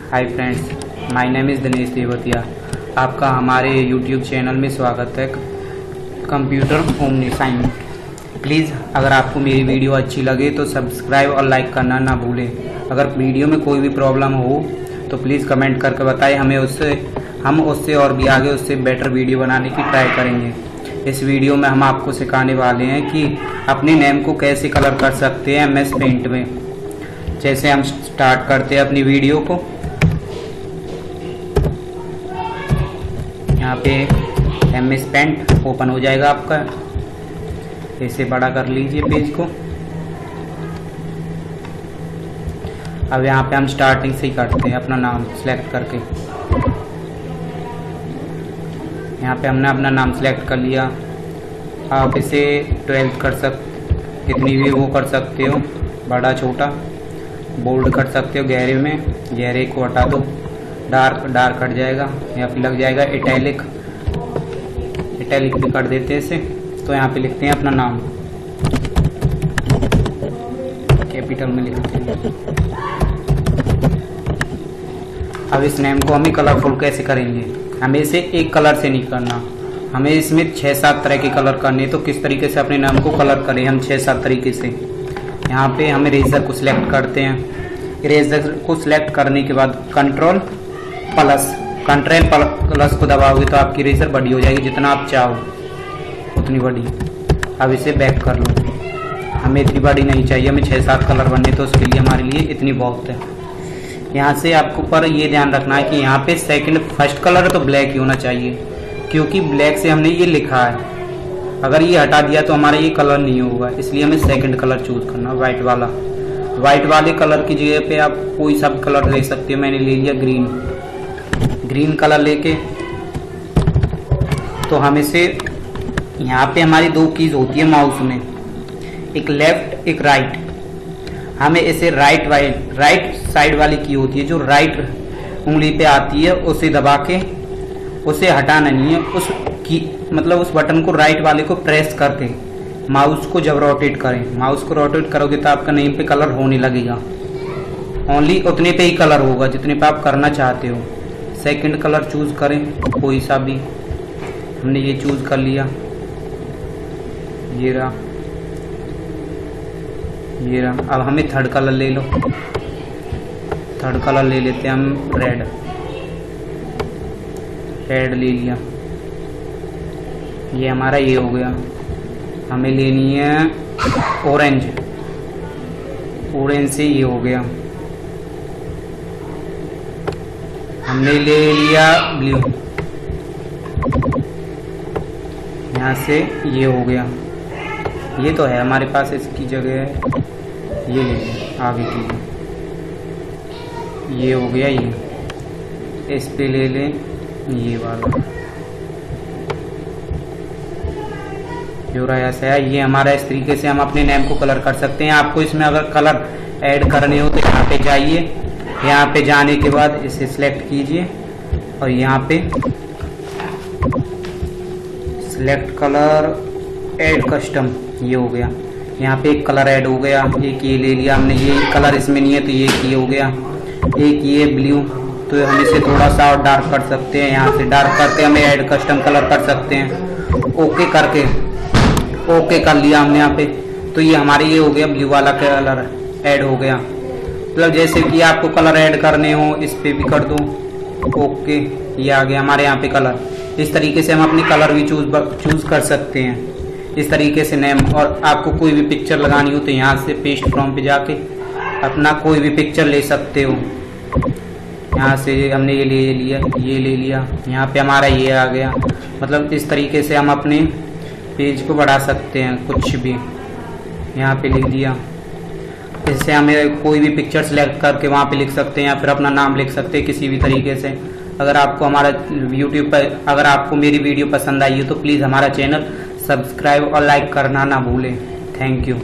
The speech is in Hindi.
Hi friends my name is Dinesh Devtiya आपका हमारे यूट्यूब चैनल में स्वागत है। कंप्यूटर ओमनी साइन प्लीज़ अगर आपको मेरी वीडियो अच्छी लगे तो सब्सक्राइब और लाइक करना ना भूलें। अगर वीडियो में कोई भी प्रॉब्लम हो तो प्लीज़ कमेंट करके बताएँ। हमें उससे, हम उससे और भी आगे उससे बेटर वीडियो बनाने की ट्राई करेंगे। इस वीडियो में हम आपको सिखाने वाले हैं कि अपने नेम को कैसे कलर कर सकते हैं एम एस पेंट में। जैसे हम स्टार्ट करते हैं अपनी वीडियो को। यहाँ पे एम एस पेंट ओपन हो जाएगा आपका। ऐसे बड़ा कर लीजिए पेज को। अब यहाँ पे हम स्टार्टिंग से ही करते हैं अपना नाम सेलेक्ट करके। यहाँ पे हमने अपना नाम सेलेक्ट कर लिया। आप इसे ट्वेल्थ कर सक, कितनी भी वो कर सकते हो, बड़ा छोटा। बोल्ड कर सकते हो गहरे में, गहरे को हटा दो। डार्क डार्क हट जाएगा या फिर लग जाएगा इटैलिक इटैलिक भी कर देते हैं इसे तो यहाँ पे लिखते हैं अपना नाम। कैपिटल में लिखते हैं। अब इस नेम को हमें कलरफुल कैसे करेंगे? हमें इसे एक कलर से नहीं करना। हमें इसमें छः सात तरह के कलर करने तो किस तरीके से अपने नाम को कलर करें हम छः सात तरीके से? यहाँ पे हम इरेजर को सिलेक्ट करते हैं। इरेजर को सिलेक्ट करने के बाद कंट्रोल प्लस। कंट्रेल प्लस को दबाओगे तो आपकी इरेजर बड़ी हो जाएगी, जितना आप चाहो, उतनी बड़ी। अब इसे बैक कर लो। हमें इतनी बड़ी नहीं चाहिए, हमें छः सात कलर बनने तो उसके लिए हमारे लिए इतनी बहुत है। यहाँ से आपको पर ये ध्यान रखना है कि यहाँ पे सेकंड फ़र्स्ट कलर तो ब्लैक ही होना चाहिए, क्योंकि ब्लैक से हमने ये लिखा है। अगर ये हटा दिया तो हमारा ये कलर नहीं होगा, इसलिए हमें सेकंड कलर चूज़ करना व्हाइट वाला। व्हाइट वाले कलर की जगह पे आप कोई सा कलर ले सकते हो, मैंने ले लिया ग्रीन ग्रीन कलर लेके। तो हम इसे यहाँ पे हमारी दो कीज होती है माउस में। एक लेफ़्ट, एक राइट। हमें इसे राइट वाइट राइट साइड वाली की होती है, जो राइट उंगली पे आती है, उसे दबा के, उसे हटाना नहीं है। उस की मतलब उस बटन को राइट वाले को प्रेस करके माउस को जब रोटेट करें, माउस को रोटेट करोगे तो आपका नेम पे कलर होने लगेगा। ओनली उतने पे ही कलर होगा, जितने पे आप करना चाहते हो। सेकंड कलर चूज़ करें, कोई सा भी। हमने ये चूज़ कर लिया। ये रहा। ये रहा। अब हमें थर्ड कलर ले लो। थर्ड कलर ले लेते हैं हम रेड रेड ले लिया। ये हमारा ये हो गया। हमें लेनी है ऑरेंज ऑरेंज से ये हो गया। हमने ले लिया ब्लू यहाँ से ये हो गया। ये तो है, हमारे पास इसकी जगह है। ये ले लिया, आगे की ये हो गया ये। इस पे ले लें, ये वाला। जो रहा ऐसा है ये हमारा इस तरीके से हम अपने नेम को कलर कर सकते हैं। आपको इसमें अगर कलर ऐड करने हो तो यहाँ पे जाइए। यहाँ पे जाने के बाद इसे सिलेक्ट कीजिए और यहाँ पे सिलेक्ट कलर ऐड कस्टम ये हो गया। यहाँ पे एक कलर ऐड हो गया, एक ये ले लिया हमने, ये कलर इसमें नहीं है तो ये ये हो गया। एक ये ब्लू तो हम इसे थोड़ा सा और डार्क कर सकते हैं, यहाँ से डार्क करके हमें ऐड कस्टम कलर कर सकते हैं। ओके करके ओके कर लिया हमने यहाँ पे। तो ये हमारे ये हो गया ब्लू वाला कलर ऐड हो गया। मतलब जैसे कि आपको कलर ऐड करने हो, इस पे भी कर दो। ओके ये आ गया हमारे यहाँ पे कलर इस तरीके से हम अपनी कलर भी चूज़ चूज़ कर सकते हैं। इस तरीके से नेम और आपको कोई भी पिक्चर लगानी हो तो यहाँ से पेस्ट फ्रॉम पे जाके अपना कोई भी पिक्चर ले सकते हो। यहाँ से हमने ये ले लिया, ये ले लिया, यहाँ पे हमारा ये आ गया। मतलब इस तरीके से हम अपने पेज को बढ़ा सकते हैं, कुछ भी। यहाँ पे लिख दिया। इससे हमें कोई भी पिक्चर सेलेक्ट करके वहाँ पे लिख सकते हैं या फिर अपना नाम लिख सकते हैं किसी भी तरीके से। अगर आपको हमारा यूट्यूब पर अगर आपको मेरी वीडियो पसंद आई हो तो प्लीज़ हमारा चैनल सब्सक्राइब और लाइक करना ना भूलें। Thank you